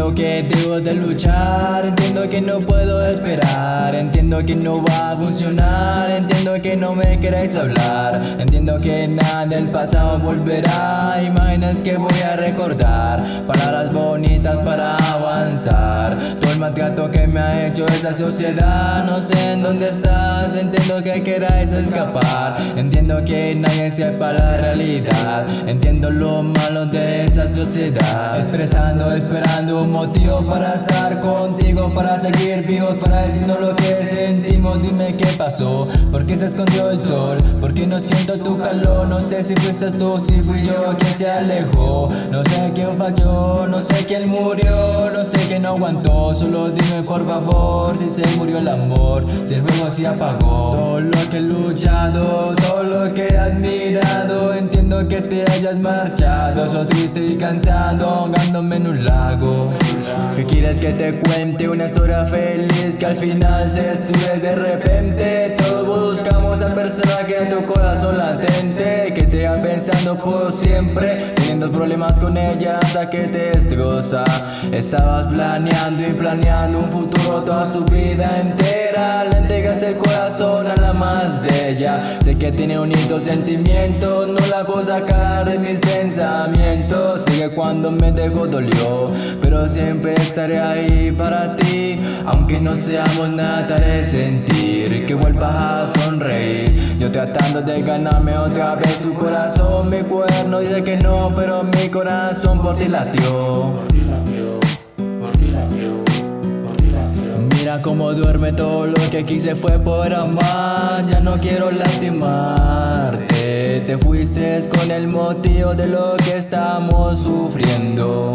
Entiendo que debo de luchar, entiendo que no puedo esperar Entiendo que no va a funcionar, entiendo que no me queréis hablar Entiendo que nada del pasado volverá, imágenes que voy a recordar Palabras maltrato que me ha hecho esa sociedad. No sé en dónde estás, entiendo que queráis escapar. Entiendo que nadie sepa la realidad. Entiendo lo malo de esa sociedad. Expresando, esperando un motivo para estar contigo Para seguir vivos, para decirnos lo que sentimos. Dime qué pasó, por qué se escondió el sol ¿Por qué no siento tu calor? No sé si fuiste tú, si fui yo quien se alejó. No sé quién falló, no sé quién murió no aguantó, solo dime por favor Si se murió el amor, si el fuego se apagó. Todo lo que he luchado, todo lo que he admirado Entiendo que te hayas marchado Soy triste y cansado, ahogándome en un lago. ¿Qué quieres que te cuente? Una historia feliz que al final se destruye de repente persona que tu corazón latente Que te va pensando por siempre Teniendo problemas con ella hasta que te destroza. Estabas planeando y planeando un futuro toda su vida entera. Le entregas el corazón a la más bella. Sé que tiene unidos sentimientos No la puedo sacar de mis pensamientos. Sigue cuando me dejó dolió Pero siempre estaré ahí para ti. Aunque no seamos nada te haré sentir Que vuelvas a sonreír Tratando de ganarme otra vez su corazón Mi cuerno dice que no Pero mi corazón por ti latió. Mira cómo duerme todo lo que quise fue por amar Ya no quiero lastimarte. Te fuiste con el motivo de lo que estamos sufriendo